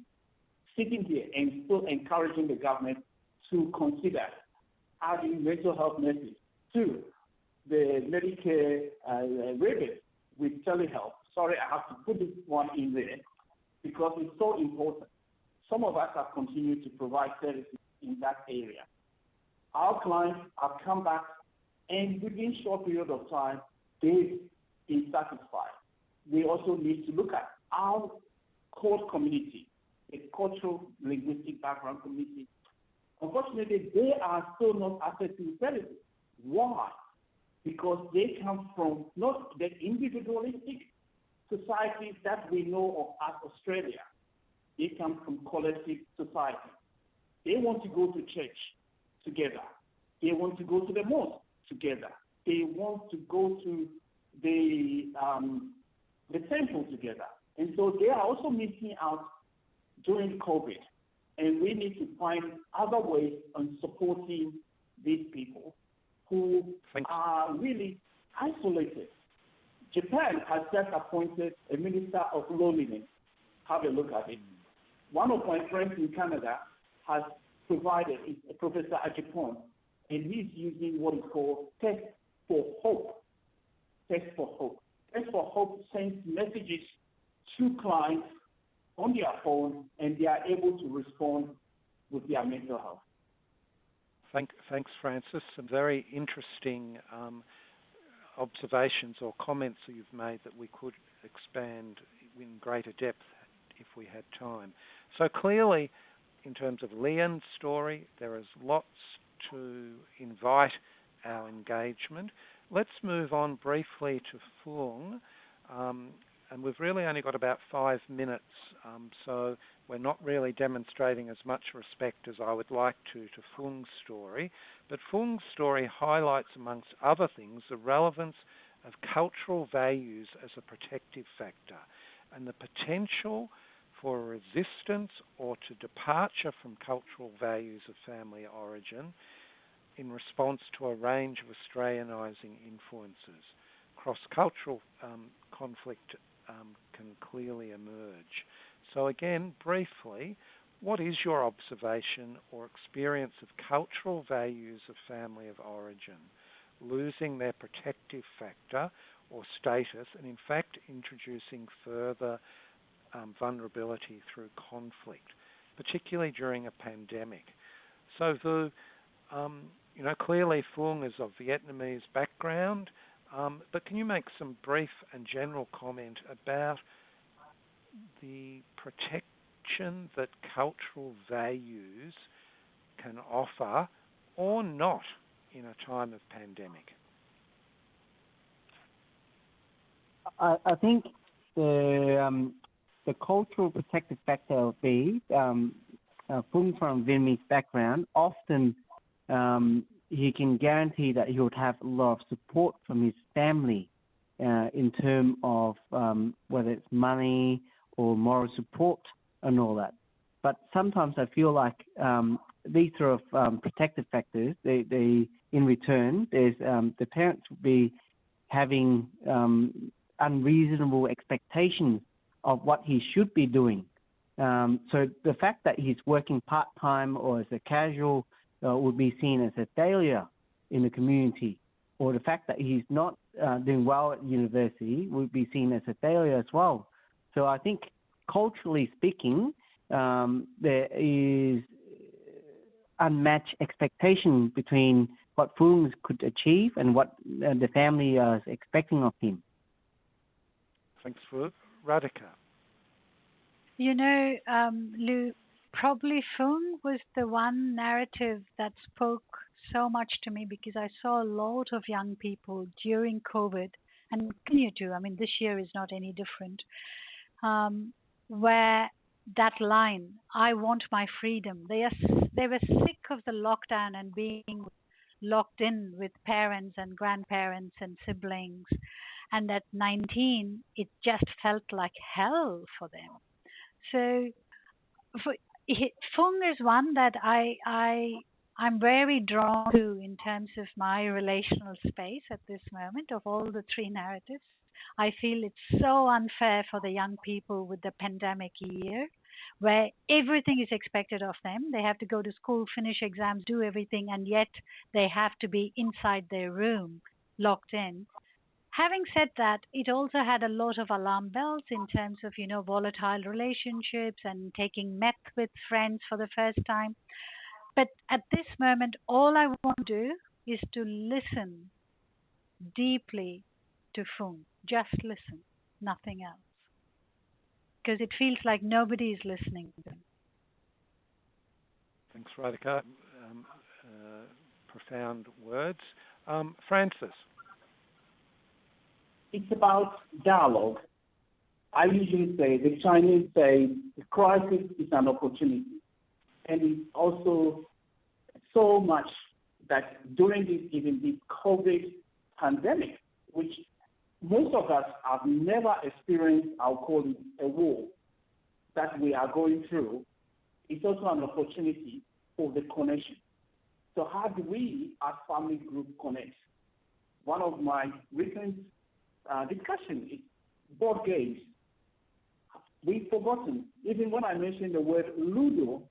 sitting here and still encouraging the government to consider adding mental health nurses to the Medicare uh, rebate with telehealth. Sorry, I have to put this one in there because it's so important. Some of us have continued to provide services in that area. Our clients have come back and within short period of time, they've been satisfied. We also need to look at our CALD community, the cultural linguistic background community. Unfortunately, they are still not accessing services. Why? because they come from not the individualistic societies that we know of as Australia. They come from collective society. They want to go to church together. They want to go to the mosque together. They want to go to the um, the temple together. And so they are also missing out during COVID. And we need to find other ways on supporting these people who are really isolated. Japan has just appointed a minister of loneliness. Have a look at it. One of my friends in Canada has provided is Professor Agyapong, and he's using what is called Text for Hope. Text for Hope. Text for Hope sends messages to clients on their phone, and they are able to respond with their mental health. Thank, thanks, Francis. Some very interesting um, observations or comments that you've made that we could expand in greater depth if we had time. So clearly, in terms of Leanne's story, there is lots to invite our engagement. Let's move on briefly to Fung. Um, and we've really only got about five minutes, um, so we're not really demonstrating as much respect as I would like to to Fung's story. But Fung's story highlights, amongst other things, the relevance of cultural values as a protective factor and the potential for resistance or to departure from cultural values of family origin in response to a range of Australianising influences. Cross cultural um, conflict um, can clearly emerge. So, again, briefly, what is your observation or experience of cultural values of family of origin losing their protective factor or status and, in fact, introducing further um, vulnerability through conflict, particularly during a pandemic? So, the um, you know, clearly Fung is of Vietnamese background, um, but can you make some brief and general comment about the protection that cultural values can offer or not in a time of pandemic? I, I think the um, the cultural protective factor of these, um, uh, Fung from Vietnamese background, often um, he can guarantee that he would have a lot of support from his family uh, in terms of um, whether it's money or moral support and all that. But sometimes I feel like um, these sort of um, protective factors, they, they in return, there's um, the parents will be having um, unreasonable expectations of what he should be doing. Um, so the fact that he's working part time or as a casual uh, would be seen as a failure in the community, or the fact that he's not uh, doing well at university would be seen as a failure as well. So I think culturally speaking, um, there is unmatched expectation between what Fung could achieve and what uh, the family is expecting of him. Thanks for Radhika. You know, um, Lou, probably Fung was the one narrative that spoke so much to me because I saw a lot of young people during COVID and continue to. I mean, this year is not any different. Um, where that line, I want my freedom. They are they were sick of the lockdown and being locked in with parents and grandparents and siblings. And at 19, it just felt like hell for them. So, for, Fung is one that I I I'm very drawn to in terms of my relational space at this moment of all the three narratives. I feel it's so unfair for the young people with the pandemic year where everything is expected of them. They have to go to school, finish exams, do everything, and yet they have to be inside their room, locked in. Having said that, it also had a lot of alarm bells in terms of, you know, volatile relationships and taking meth with friends for the first time. But at this moment, all I want to do is to listen deeply to Fung. Just listen, nothing else. Because it feels like nobody is listening to them. Thanks, Radhika. Um, uh, profound words. Um, Francis. It's about dialogue. I usually say, the Chinese say, the crisis is an opportunity. And it's also so much that during this, even this COVID pandemic, which most of us have never experienced, I'll call it a war that we are going through, it's also an opportunity for the connection. So how do we as family group connect? One of my recent uh, discussion is board games. We've forgotten, even when I mentioned the word Ludo,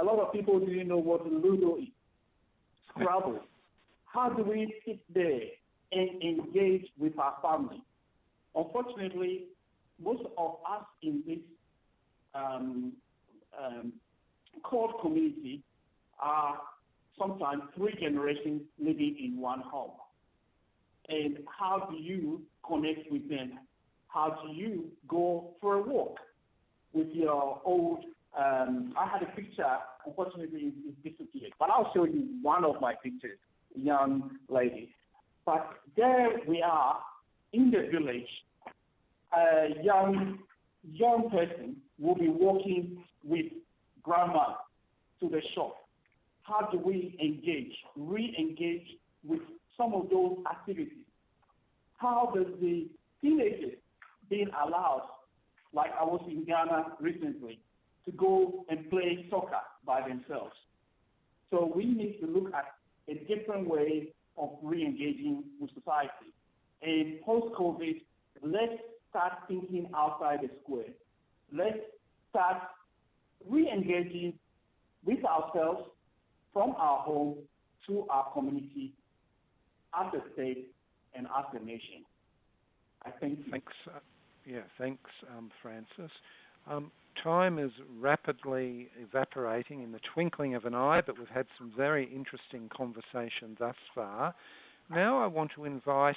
a lot of people didn't know what Ludo is. Scrabble. How do we sit there and engage with our family? Unfortunately, most of us in this um, um, CALD community are sometimes three generations living in one home. And how do you connect with them? How do you go for a walk with your old um, I had a picture, unfortunately it's disappeared, but I'll show you one of my pictures, young lady. But there we are in the village, a young young person will be walking with grandma to the shop, how do we engage, re-engage with some of those activities? How does the teenagers being allowed, like I was in Ghana recently, to go and play soccer by themselves? So we need to look at a different way of re-engaging with society. And post-COVID, let's start thinking outside the square. Let's start re-engaging with ourselves from our home to our community as a state and as a nation. I think. Thanks. Uh, yeah, thanks, um, Francis. Um, time is rapidly evaporating in the twinkling of an eye, but we've had some very interesting conversation thus far. Now I want to invite,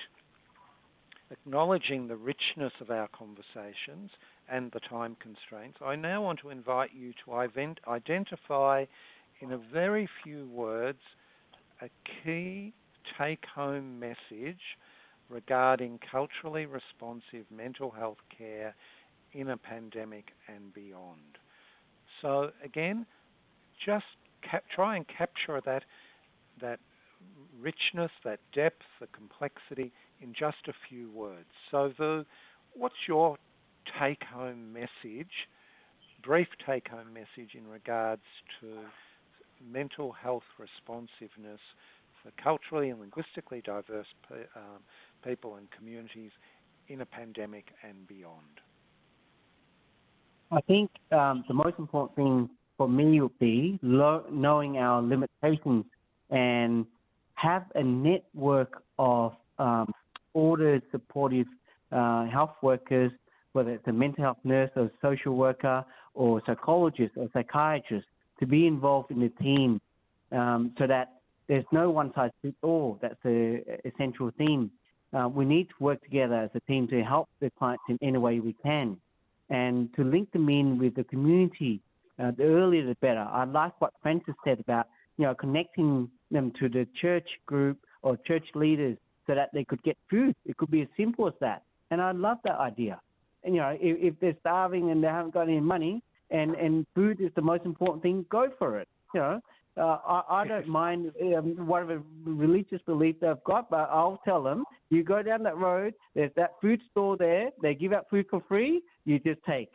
acknowledging the richness of our conversations and the time constraints, I now want to invite you to identify in a very few words a key take home message regarding culturally responsive mental health care in a pandemic and beyond. So again, just cap- try and capture that that richness, that depth, the complexity in just a few words. So the what's your take home message, brief take home message in regards to mental health responsiveness for culturally and linguistically diverse um, people and communities in a pandemic and beyond? I think um, the most important thing for me would be knowing our limitations and have a network of um, ordered, supportive uh, health workers, whether it's a mental health nurse or social worker or psychologist or psychiatrist, to be involved in the team um, so that there's no one size fits all. That's the essential theme. Uh, we need to work together as a team to help the clients in any way we can and to link them in with the community. Uh, the earlier the better. I like what Francis said about you know connecting them to the church group or church leaders so that they could get food. It could be as simple as that. And I love that idea. And you know, if, if they're starving and they haven't got any money, and and food is the most important thing, go for it. You know, uh, I, I don't mind um, whatever religious belief they've got, but I'll tell them, you go down that road, there's that food store there, they give out food for free, you just take.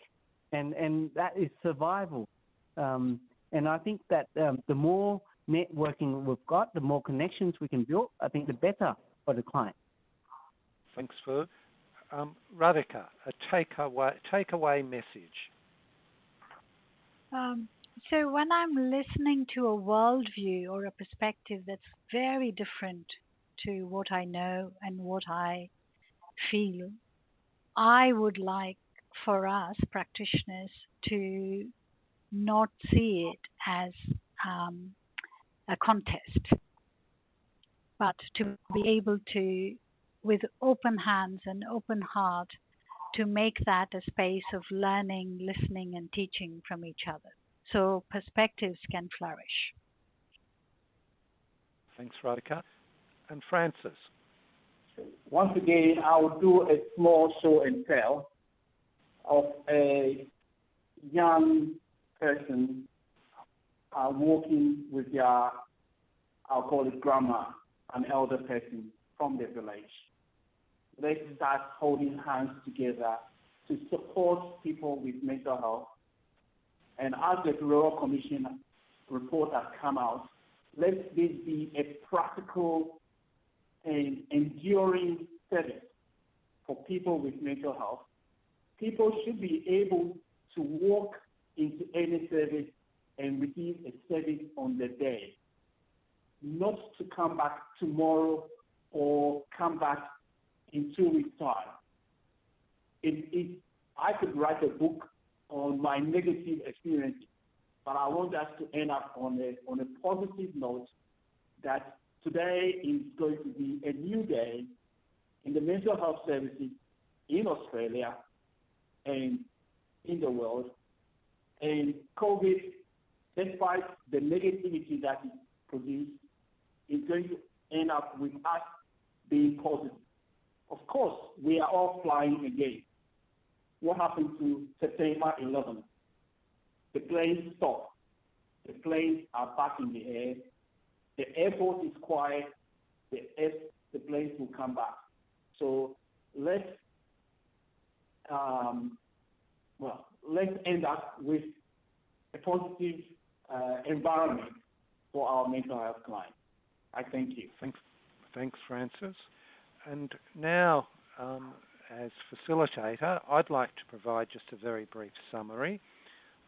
And, and that is survival. Um, and I think that um, the more networking we've got, the more connections we can build, I think the better for the client. Thanks, Phil. Um, Radhika, a takeaway, takeaway message. Um, so when I'm listening to a worldview or a perspective that's very different to what I know and what I feel, I would like for us practitioners to not see it as um, a contest, but to be able to, with open hands and open heart, to make that a space of learning, listening, and teaching from each other so perspectives can flourish. Thanks, Radhika. And Francis. Once again, I will do a small show and tell of a young person uh, walking with their, I'll call it grandma, an elder person from the village. Let's start holding hands together to support people with mental health and as the Royal Commission report has come out, let this be a practical and enduring service for people with mental health. People should be able to walk into any service and receive a service on the day, not to come back tomorrow or come back in two weeks' time. It, it, I could write a book on my negative experiences. But I want us to end up on a, on a positive note that today is going to be a new day in the mental health services in Australia and in the world. And COVID, despite the negativity that it produced, is going to end up with us being positive. Of course, we are all flying again. What happened to September 11th. The planes stopped. The planes are back in the air. The airport is quiet. The, air, the planes will come back. So let's, um, well, let's end up with a positive uh, environment for our mental health clients. I thank you. Thanks, thanks Francis. And now, um, as facilitator, I'd like to provide just a very brief summary.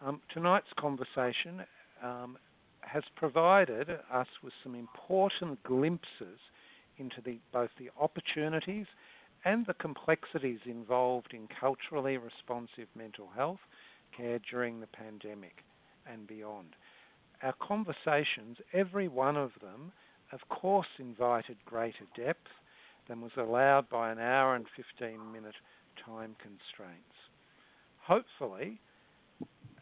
Um, tonight's conversation um, has provided us with some important glimpses into the, both the opportunities and the complexities involved in culturally responsive mental health care during the pandemic and beyond. Our conversations, every one of them, of course, invited greater depth than was allowed by an hour and 15 minute time constraints. Hopefully,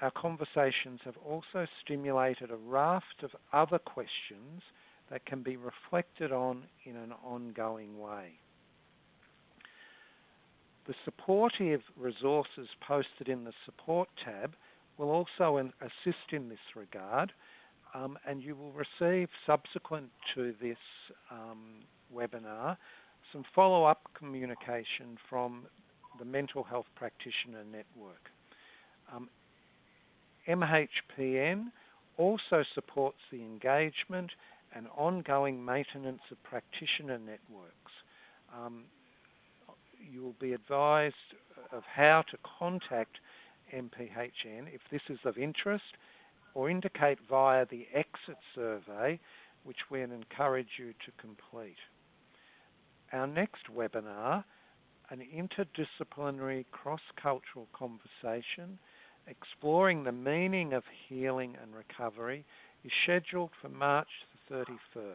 our conversations have also stimulated a raft of other questions that can be reflected on in an ongoing way. The supportive resources posted in the support tab will also assist in this regard, um, and you will receive subsequent to this um, webinar some follow-up communication from the Mental Health Practitioner Network. Um, MHPN also supports the engagement and ongoing maintenance of practitioner networks. Um, you will be advised of how to contact MPHN if this is of interest or indicate via the exit survey which we encourage you to complete. Our next webinar, an interdisciplinary cross-cultural conversation exploring the meaning of healing and recovery, is scheduled for March the 31st.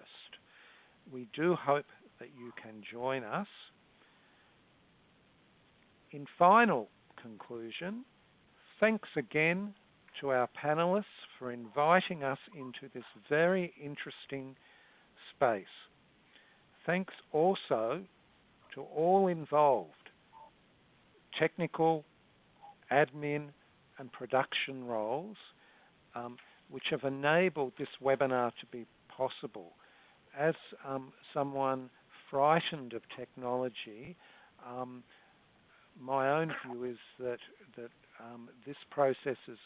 We do hope that you can join us. In final conclusion, thanks again to our panelists for inviting us into this very interesting space. Thanks also to all involved, technical, admin, and production roles, um, which have enabled this webinar to be possible. As um, someone frightened of technology, um, my own view is that that um, this process is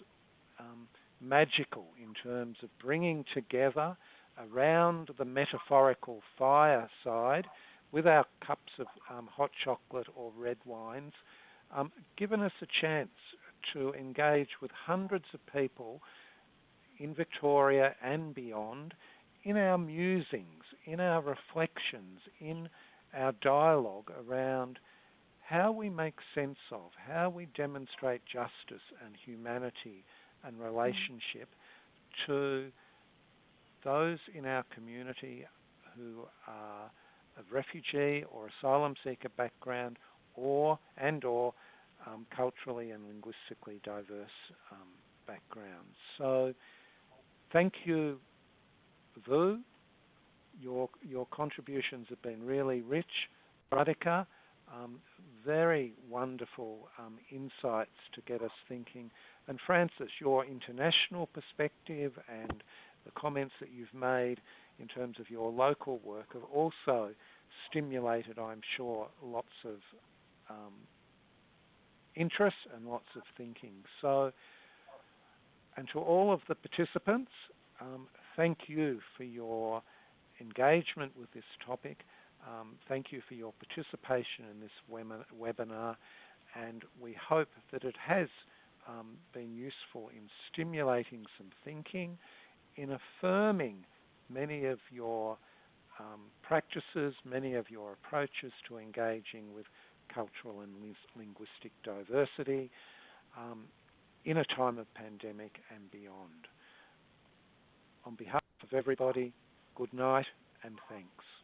um, magical in terms of bringing together around the metaphorical fireside with our cups of um, hot chocolate or red wines, um, given us a chance to engage with hundreds of people in Victoria and beyond in our musings, in our reflections, in our dialogue around how we make sense of, how we demonstrate justice and humanity and relationship to those in our community who are of refugee or asylum seeker background or and or um, culturally and linguistically diverse um, backgrounds. So thank you, Vu. Your, your contributions have been really rich. Radhika, um, very wonderful um, insights to get us thinking. And Francis, your international perspective and the comments that you've made in terms of your local work have also stimulated, I'm sure, lots of um, interest and lots of thinking. So, and to all of the participants, um, thank you for your engagement with this topic. Um, thank you for your participation in this webinar, and we hope that it has um, been useful in stimulating some thinking, in affirming many of your um, practices, many of your approaches to engaging with cultural and linguistic diversity um, in a time of pandemic and beyond. On behalf of everybody, good night and thanks.